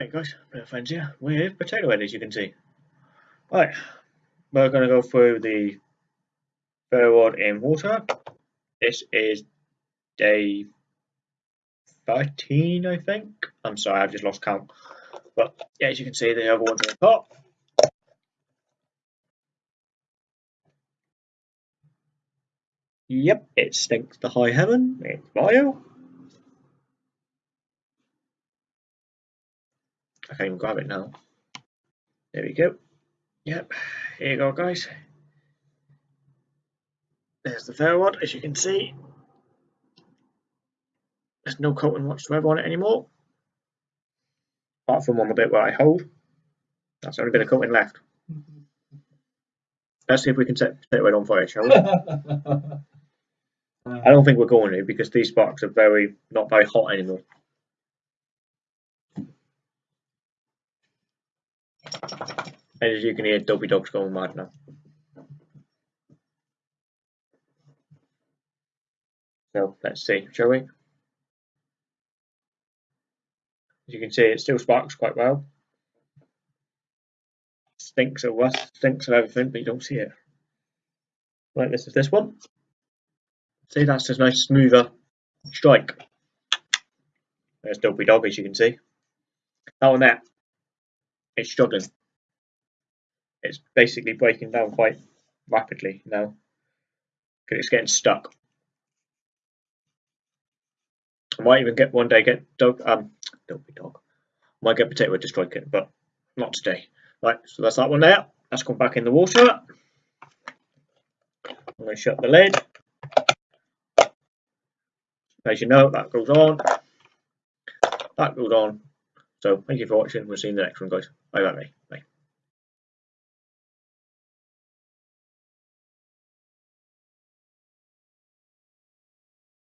Right guys, of friends here with potato head as you can see. Right, we're going to go through the ferro in water. This is day 13 I think. I'm sorry, I've just lost count. But yeah, as you can see the other one's in the pot. Yep, it stinks to high heaven. It's bio. I can't even grab it now. There we go. Yep, here you go guys. There's the ferro rod, as you can see. There's no coating whatsoever on it anymore. Apart from on the bit where I hold. That's the only bit of coating left. Let's see if we can set, set it on fire, shall we? I don't think we're going to because these sparks are very not very hot anymore. And as you can hear, Dopey Dog's going mad now. So let's see, shall we? As you can see, it still sparks quite well. Stinks of rust, stinks of everything, but you don't see it. Like this is this one. See, that's just nice smoother strike. There's Dopey Dog, as you can see. That one there, it's struggling. It's basically breaking down quite rapidly now because it's getting stuck. I might even get one day get dog um be Dog. I might get potato to strike it, but not today. Right, so that's that one there. Let's come back in the water. I'm going to shut the lid. As you know, that goes on. That goes on. So thank you for watching. We'll see you in the next one, guys. Bye bye. Bye.